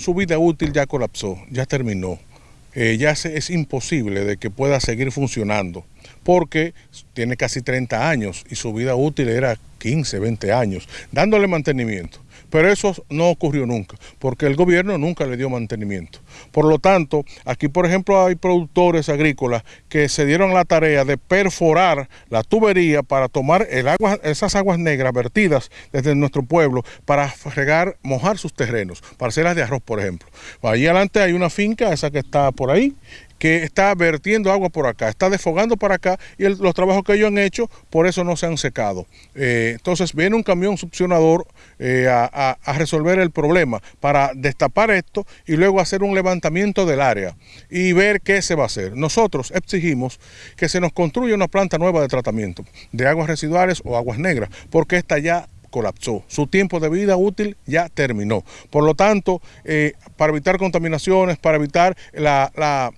su vida útil ya colapsó, ya terminó. Eh, ya es imposible de que pueda seguir funcionando, porque tiene casi 30 años y su vida útil era 15, 20 años, dándole mantenimiento. Pero eso no ocurrió nunca, porque el gobierno nunca le dio mantenimiento. Por lo tanto, aquí por ejemplo hay productores agrícolas que se dieron la tarea de perforar la tubería para tomar el agua, esas aguas negras vertidas desde nuestro pueblo para regar, mojar sus terrenos, parcelas de arroz por ejemplo. Ahí adelante hay una finca, esa que está por ahí, que está vertiendo agua por acá, está desfogando para acá y los trabajos que ellos han hecho por eso no se han secado. Eh, entonces viene un camión succionador eh, a, resolver el problema para destapar esto y luego hacer un levantamiento del área y ver qué se va a hacer. Nosotros exigimos que se nos construya una planta nueva de tratamiento de aguas residuales o aguas negras porque esta ya colapsó. Su tiempo de vida útil ya terminó. Por lo tanto, eh, para evitar contaminaciones, para evitar la,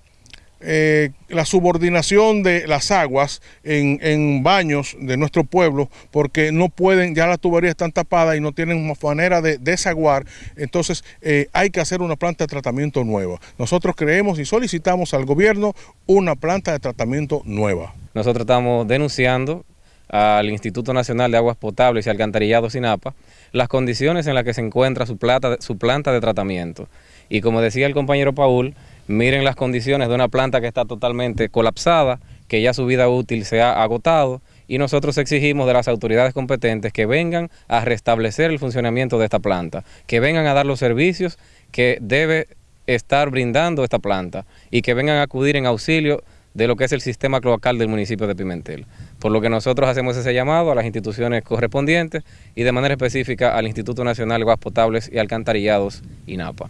eh, la subordinación de las aguas en, baños de nuestro pueblo porque no pueden, ya las tuberías están tapadas y no tienen manera de desaguar, entonces eh, hay que hacer una planta de tratamiento nueva. Nosotros creemos y solicitamos al gobierno una planta de tratamiento nueva. Nosotros estamos denunciando al Instituto Nacional de Aguas Potables y Alcantarillado SINAPA las condiciones en las que se encuentra su, su planta de tratamiento. Y como decía el compañero Paul, Miren las condiciones de una planta que está totalmente colapsada, que ya su vida útil se ha agotado y nosotros exigimos de las autoridades competentes que vengan a restablecer el funcionamiento de esta planta, que vengan a dar los servicios que debe estar brindando esta planta y que vengan a acudir en auxilio de lo que es el sistema cloacal del municipio de Pimentel. Por lo que nosotros hacemos ese llamado a las instituciones correspondientes y de manera específica al Instituto Nacional de Aguas Potables y Alcantarillados, INAPA.